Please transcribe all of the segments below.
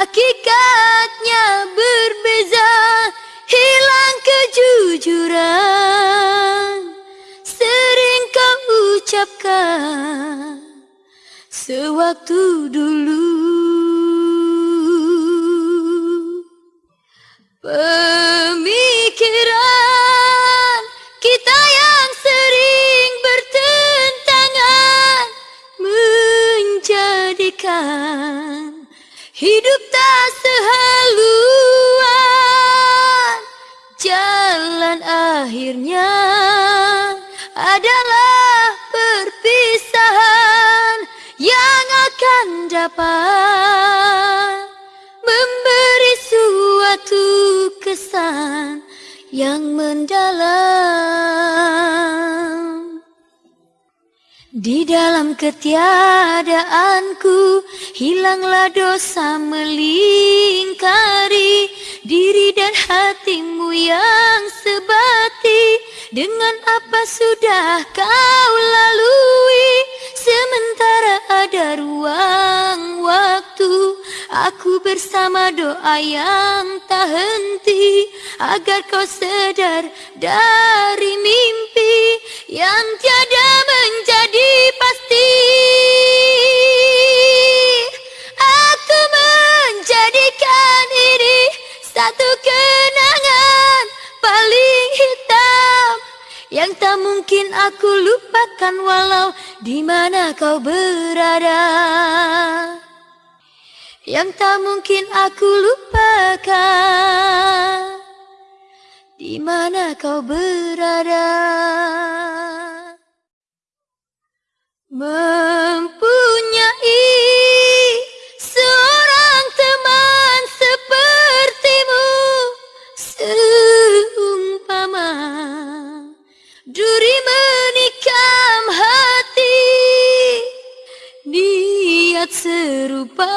Hakikatnya berbeza Hilang kejujuran. Sering kau ucapkan Sewaktu dulu. Pemikiran hidup tak sehaluan. Jalan akhirnya adalah perpisahan Yang akan dapat memberi suatu kesan yang mendalam Di dalam ketiadaanku hilanglah dosa melingkari diri dan hatimu yang sebati. Dengan apa sudah kau lalui? Sementara ada ruang waktu Aku bersama doa yang tak henti. Agar kau sedar dari mimpi Yang tiada Yang tak mungkin aku lupakan Walau di mana kau berada. Yang tak mungkin aku lupakan di mana kau berada. mempunyai niat serupa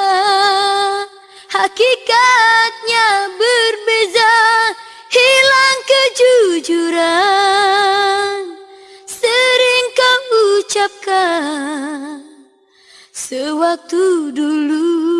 Hakikatnya berbeza. Hilang kejujuran Sering kau ucapkan. Sewaktu dulu